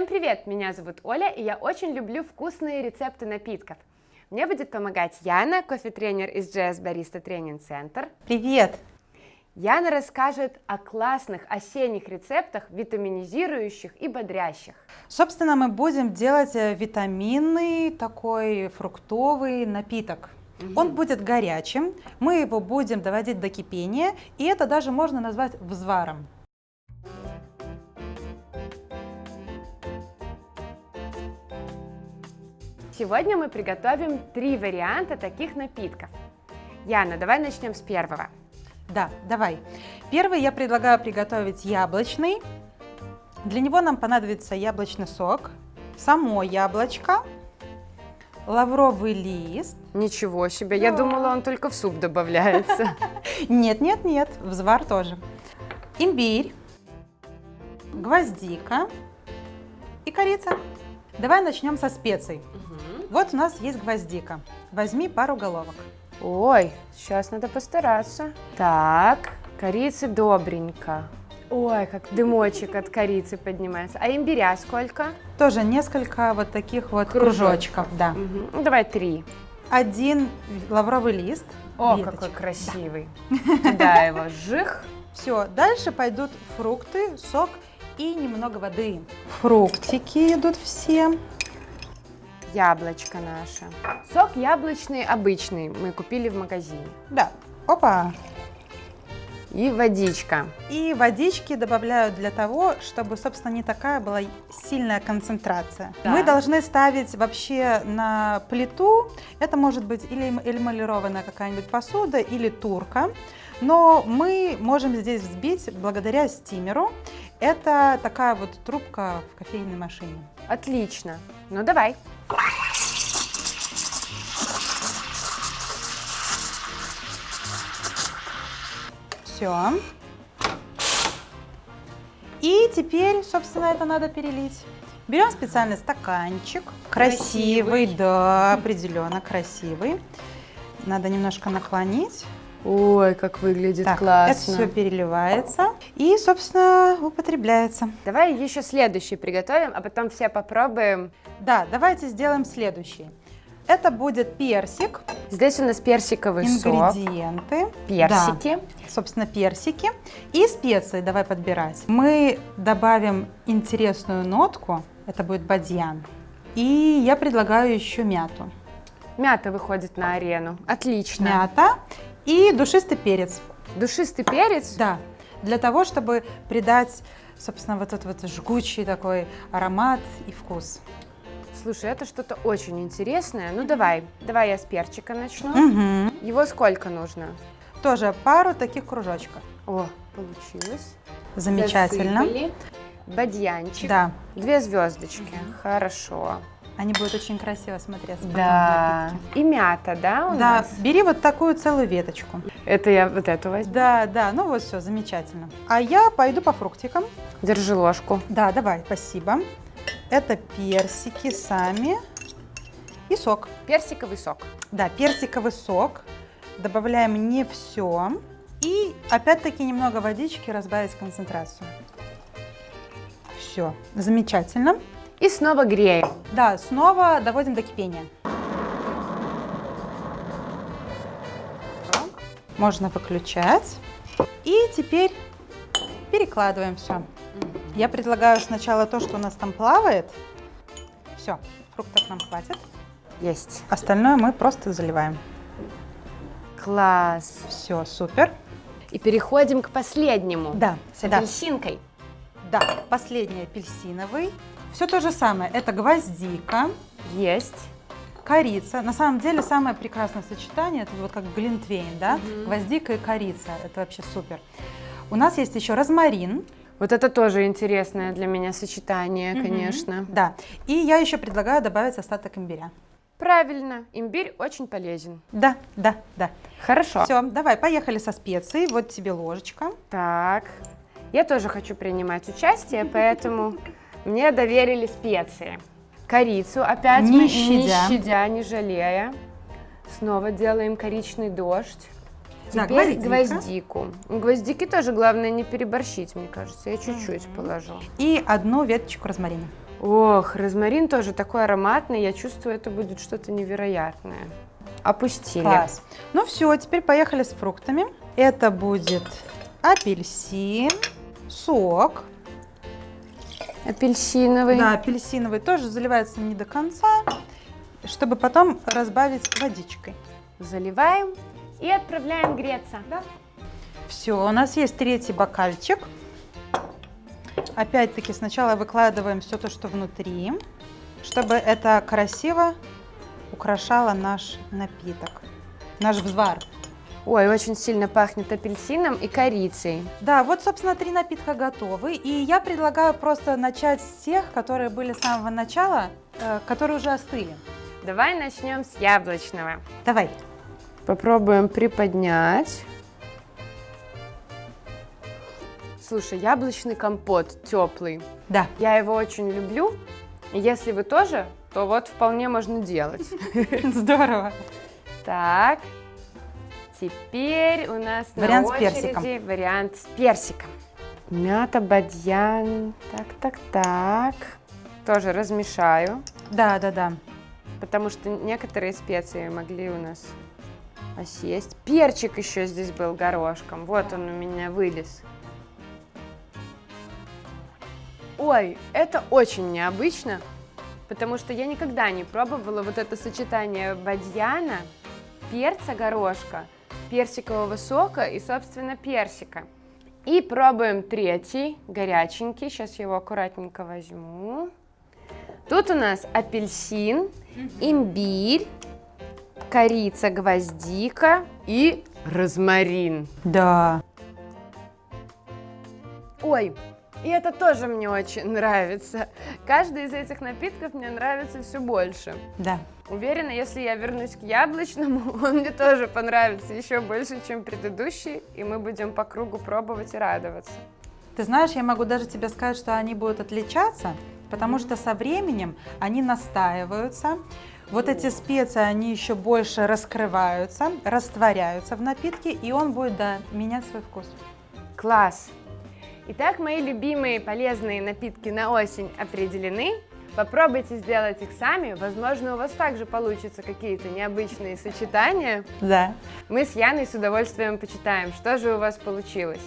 Всем привет! Меня зовут Оля, и я очень люблю вкусные рецепты напитков. Мне будет помогать Яна, кофе-тренер из JS Barista Training Center. Привет! Яна расскажет о классных осенних рецептах, витаминизирующих и бодрящих. Собственно, мы будем делать э, витаминный такой фруктовый напиток. Угу. Он будет горячим, мы его будем доводить до кипения, и это даже можно назвать взваром. Сегодня мы приготовим три варианта таких напитков. Яна, давай начнем с первого. Да, давай. Первый я предлагаю приготовить яблочный. Для него нам понадобится яблочный сок, само яблочко, лавровый лист. Ничего себе, я думала, он только в суп добавляется. Нет, нет, нет, взвар тоже. Имбирь, гвоздика и корица. Давай начнем со специй. Вот у нас есть гвоздика. Возьми пару головок. Ой, сейчас надо постараться. Так, корицы добренько. Ой, как дымочек от корицы поднимается. А имбиря сколько? Тоже несколько вот таких вот кружочков, кружочков да. Угу. Ну, давай три. Один лавровый лист. О, веточек. какой красивый. Да. Туда его жих. Все, дальше пойдут фрукты, сок и немного воды. Фруктики идут все яблочко наше. Сок яблочный обычный мы купили в магазине. Да. Опа! И водичка. И водички добавляют для того, чтобы, собственно, не такая была сильная концентрация. Да. Мы должны ставить вообще на плиту, это может быть или эмалированная какая-нибудь посуда, или турка, но мы можем здесь взбить благодаря стимеру. Это такая вот трубка в кофейной машине. Отлично. Ну давай. Все. И теперь, собственно, это надо перелить. Берем специальный стаканчик. Красивый, красивый. да, определенно красивый. Надо немножко наклонить. Ой, как выглядит так, классно. Это все переливается и, собственно, употребляется. Давай еще следующий приготовим, а потом все попробуем. Да, давайте сделаем следующий. Это будет персик. Здесь у нас персиковый Ингредиенты. сок. Персики. Да, собственно, персики. И специи давай подбирать. Мы добавим интересную нотку. Это будет бадьян. И я предлагаю еще мяту. Мята выходит на арену. Отлично. Мята. И душистый перец. Душистый перец? Да, для того, чтобы придать, собственно, вот этот вот жгучий такой аромат и вкус. Слушай, это что-то очень интересное. Ну давай, давай я с перчика начну. Угу. Его сколько нужно? Тоже пару таких кружочков. О, получилось. Замечательно. Засыпали. Бадьянчик. Да. Две звездочки. Угу. Хорошо. Они будут очень красиво смотреться. Да. И мята, да, у да. нас? Бери вот такую целую веточку. Это я вот эту возьму? Да, да, ну вот все, замечательно. А я пойду по фруктикам. Держи ложку. Да, давай, спасибо. Это персики сами и сок. Персиковый сок. Да, персиковый сок. Добавляем не все. И опять-таки немного водички разбавить концентрацию. Все, замечательно. И снова греем. Да, снова доводим до кипения. Можно выключать. И теперь перекладываем все. Я предлагаю сначала то, что у нас там плавает. Все, фруктов нам хватит. Есть. Остальное мы просто заливаем. Класс. Все, супер. И переходим к последнему. Да. С апельсинкой. Да, последний апельсиновый. Все то же самое. Это гвоздика. Есть. Корица. На самом деле самое прекрасное сочетание, это вот как глинтвейн, да? Угу. Гвоздика и корица. Это вообще супер. У нас есть еще розмарин. Вот это тоже интересное для меня сочетание, угу. конечно. Да. И я еще предлагаю добавить остаток имбиря. Правильно, имбирь очень полезен. Да, да, да. Хорошо. Все, давай, поехали со специей. Вот тебе ложечка. Так, я тоже хочу принимать участие, поэтому мне доверили специи. Корицу опять не мы, щадя. не щадя, не жалея. Снова делаем коричный дождь. Да, Теперь гвоздику. Гвоздики тоже главное не переборщить, мне кажется. Я чуть-чуть положу. И одну веточку розмарина. Ох, розмарин тоже такой ароматный, я чувствую, это будет что-то невероятное. Опустили. Класс. Ну все, теперь поехали с фруктами. Это будет апельсин, сок. Апельсиновый. Да, апельсиновый тоже заливается не до конца, чтобы потом разбавить водичкой. Заливаем и отправляем греться. Да. Все, у нас есть третий бокальчик. Опять-таки сначала выкладываем все то, что внутри, чтобы это красиво украшало наш напиток, наш взвар. Ой, очень сильно пахнет апельсином и корицей. Да, вот, собственно, три напитка готовы. И я предлагаю просто начать с тех, которые были с самого начала, э, которые уже остыли. Давай начнем с яблочного. Давай. Попробуем приподнять. Слушай, яблочный компот теплый. Да. Я его очень люблю. И если вы тоже, то вот вполне можно делать. Здорово. Так, теперь у нас Вариант на с персиком. очереди вариант с персиком. Мята, бадьян. Так, так, так. Тоже размешаю, Да, да, да. потому что некоторые специи могли у нас осесть. Перчик еще здесь был горошком. Вот он у меня вылез. Ой, это очень необычно, потому что я никогда не пробовала вот это сочетание бадьяна, перца горошка, персикового сока и, собственно, персика. И пробуем третий, горяченький. Сейчас я его аккуратненько возьму. Тут у нас апельсин, имбирь, корица, гвоздика и розмарин. Да. Ой, и это тоже мне очень нравится. Каждый из этих напитков мне нравится все больше. Да. Уверена, если я вернусь к яблочному, он мне тоже понравится еще больше, чем предыдущий, и мы будем по кругу пробовать и радоваться. Ты знаешь, я могу даже тебе сказать, что они будут отличаться, потому что со временем они настаиваются. Вот эти специи, они еще больше раскрываются, растворяются в напитке, и он будет, да, менять свой вкус. Класс! Итак, мои любимые полезные напитки на осень определены. Попробуйте сделать их сами. Возможно, у вас также получатся какие-то необычные сочетания. Да. Мы с Яной с удовольствием почитаем, что же у вас получилось.